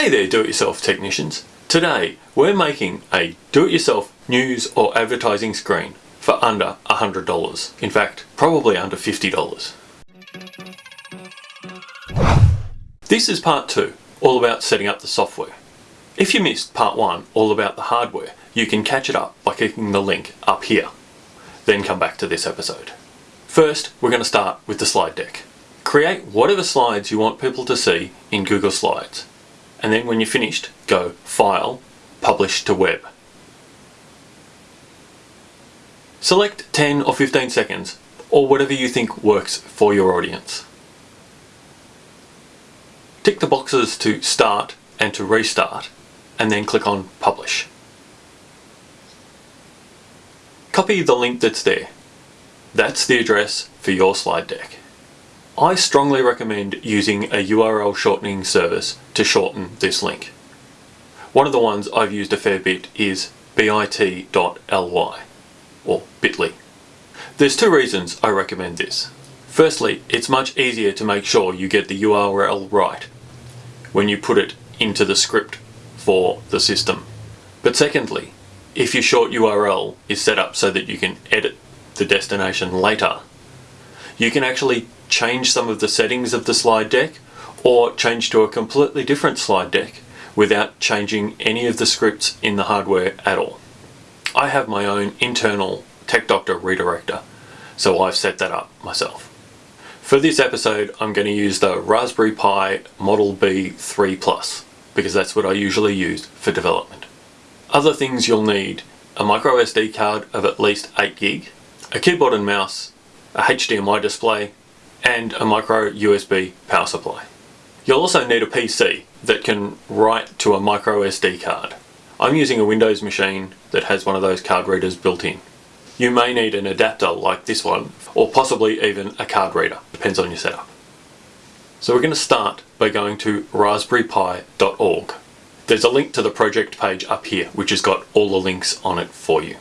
Hey there do-it-yourself technicians. Today we're making a do-it-yourself news or advertising screen for under $100. In fact, probably under $50. This is part 2, all about setting up the software. If you missed part 1, all about the hardware, you can catch it up by clicking the link up here. Then come back to this episode. First, we're going to start with the slide deck. Create whatever slides you want people to see in Google Slides. And then when you're finished, go File, Publish to Web. Select 10 or 15 seconds, or whatever you think works for your audience. Tick the boxes to Start and to Restart, and then click on Publish. Copy the link that's there. That's the address for your slide deck. I strongly recommend using a URL shortening service to shorten this link. One of the ones I've used a fair bit is bit.ly or bit.ly. There's two reasons I recommend this. Firstly, it's much easier to make sure you get the URL right when you put it into the script for the system. But secondly, if your short URL is set up so that you can edit the destination later, you can actually change some of the settings of the slide deck or change to a completely different slide deck without changing any of the scripts in the hardware at all. I have my own internal TechDoctor redirector, so I've set that up myself. For this episode, I'm going to use the Raspberry Pi Model B 3 Plus, because that's what I usually use for development. Other things you'll need, a micro SD card of at least 8 gig, a keyboard and mouse, a HDMI display, and a micro USB power supply. You'll also need a PC that can write to a micro SD card. I'm using a Windows machine that has one of those card readers built in. You may need an adapter like this one, or possibly even a card reader, depends on your setup. So we're going to start by going to raspberrypi.org. There's a link to the project page up here, which has got all the links on it for you.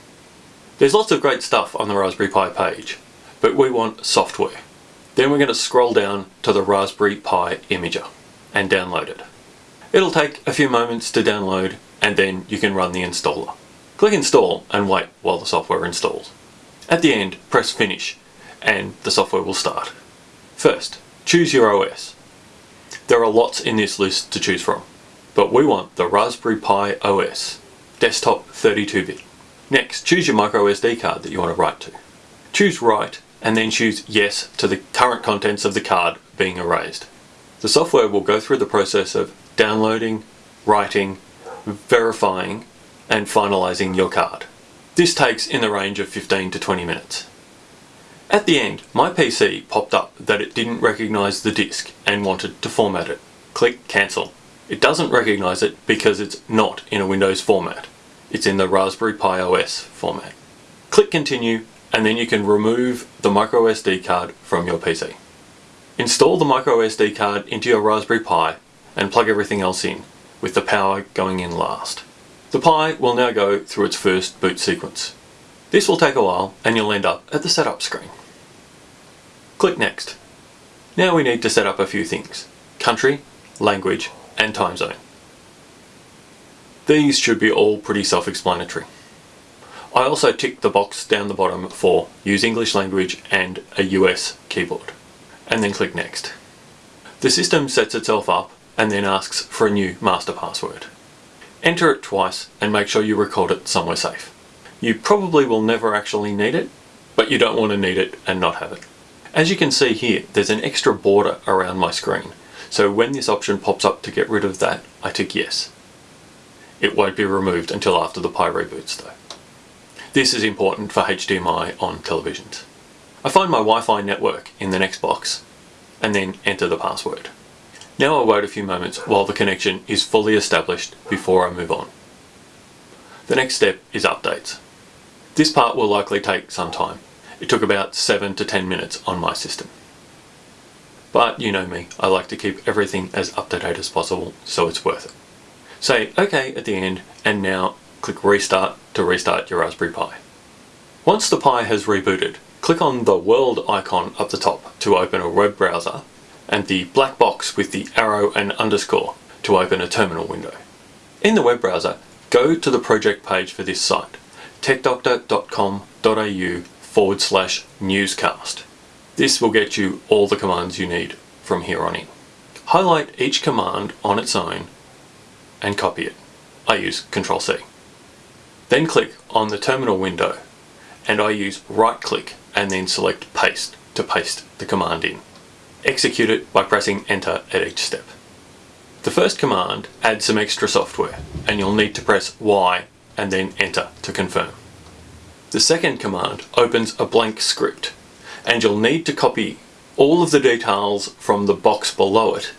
There's lots of great stuff on the Raspberry Pi page, but we want software. Then we're going to scroll down to the Raspberry Pi Imager and download it. It'll take a few moments to download and then you can run the installer. Click install and wait while the software installs. At the end, press finish and the software will start. First, choose your OS. There are lots in this list to choose from, but we want the Raspberry Pi OS, desktop 32-bit. Next, choose your micro SD card that you want to write to. Choose write and then choose yes to the current contents of the card being erased. The software will go through the process of downloading, writing, verifying and finalizing your card. This takes in the range of 15 to 20 minutes. At the end, my PC popped up that it didn't recognize the disk and wanted to format it. Click cancel. It doesn't recognize it because it's not in a Windows format. It's in the Raspberry Pi OS format. Click continue and then you can remove the micro SD card from your PC. Install the micro SD card into your Raspberry Pi and plug everything else in, with the power going in last. The Pi will now go through its first boot sequence. This will take a while and you'll end up at the setup screen. Click Next. Now we need to set up a few things. Country, language and time zone. These should be all pretty self-explanatory. I also ticked the box down the bottom for use English language and a US keyboard and then click next. The system sets itself up and then asks for a new master password. Enter it twice and make sure you record it somewhere safe. You probably will never actually need it, but you don't want to need it and not have it. As you can see here, there's an extra border around my screen, so when this option pops up to get rid of that, I tick yes. It won't be removed until after the Pi reboots though. This is important for HDMI on televisions. I find my Wi-Fi network in the next box and then enter the password. Now I wait a few moments while the connection is fully established before I move on. The next step is updates. This part will likely take some time. It took about 7 to 10 minutes on my system. But you know me, I like to keep everything as up to date as possible so it's worth it. Say OK at the end and now click restart to restart your Raspberry Pi. Once the Pi has rebooted, click on the world icon up the top to open a web browser and the black box with the arrow and underscore to open a terminal window. In the web browser, go to the project page for this site, techdoctor.com.au forward slash newscast. This will get you all the commands you need from here on in. Highlight each command on its own and copy it. I use Ctrl C. Then click on the terminal window and I use right click and then select paste to paste the command in. Execute it by pressing enter at each step. The first command adds some extra software and you'll need to press Y and then enter to confirm. The second command opens a blank script and you'll need to copy all of the details from the box below it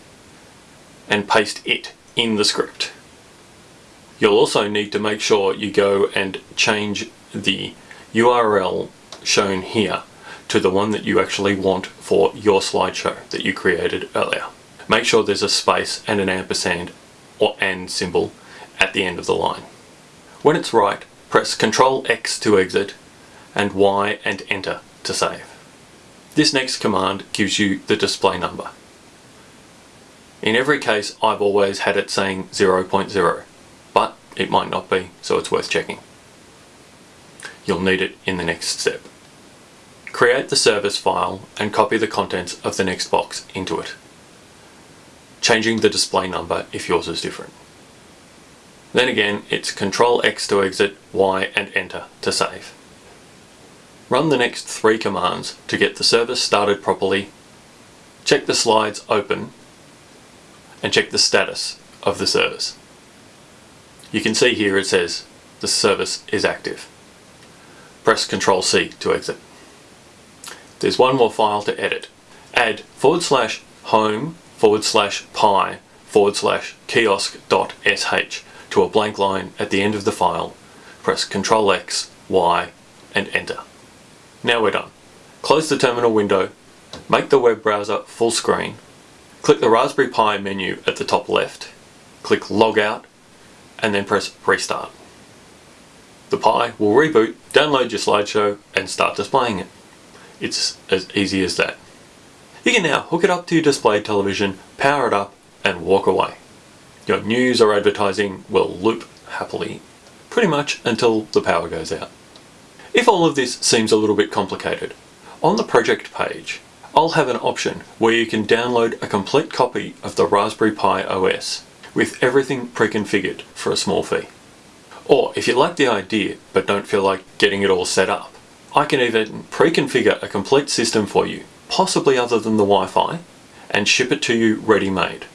and paste it in the script. You'll also need to make sure you go and change the URL shown here to the one that you actually want for your slideshow that you created earlier make sure there's a space and an ampersand or and symbol at the end of the line. When it's right, press Ctrl X to exit and Y and enter to save. This next command gives you the display number. In every case I've always had it saying 0.0 but it might not be so it's worth checking. You'll need it in the next step. Create the service file and copy the contents of the next box into it changing the display number if yours is different. Then again, it's Control X to exit, Y and Enter to save. Run the next three commands to get the service started properly, check the slides open, and check the status of the service. You can see here it says the service is active. Press Control C to exit. There's one more file to edit. Add forward slash home forward slash pi forward slash kiosk dot sh to a blank line at the end of the file, press Ctrl X, Y and enter. Now we're done. Close the terminal window, make the web browser full screen, click the Raspberry Pi menu at the top left, click log out and then press restart. The Pi will reboot, download your slideshow and start displaying it. It's as easy as that. You can now hook it up to your display television, power it up and walk away. Your news or advertising will loop happily pretty much until the power goes out. If all of this seems a little bit complicated, on the project page I'll have an option where you can download a complete copy of the Raspberry Pi OS with everything pre-configured for a small fee. Or if you like the idea but don't feel like getting it all set up, I can even pre-configure a complete system for you possibly other than the Wi-Fi, and ship it to you ready-made.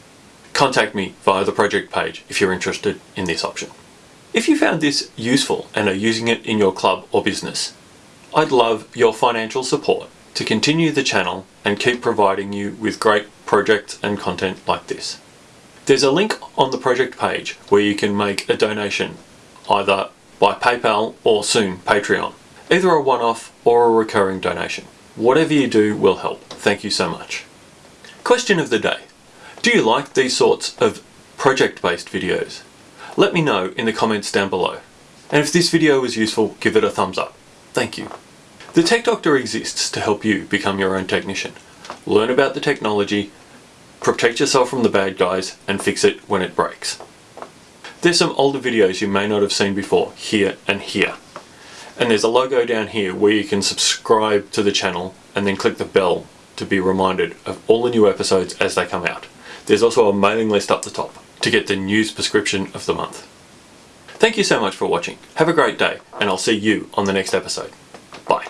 Contact me via the project page if you're interested in this option. If you found this useful and are using it in your club or business, I'd love your financial support to continue the channel and keep providing you with great projects and content like this. There's a link on the project page where you can make a donation either by PayPal or soon Patreon, either a one-off or a recurring donation. Whatever you do will help. Thank you so much. Question of the day. Do you like these sorts of project-based videos? Let me know in the comments down below. And if this video was useful, give it a thumbs up. Thank you. The Tech Doctor exists to help you become your own technician. Learn about the technology, protect yourself from the bad guys, and fix it when it breaks. There's some older videos you may not have seen before, here and here. And there's a logo down here where you can subscribe to the channel and then click the bell to be reminded of all the new episodes as they come out. There's also a mailing list up the top to get the news prescription of the month. Thank you so much for watching. Have a great day and I'll see you on the next episode. Bye.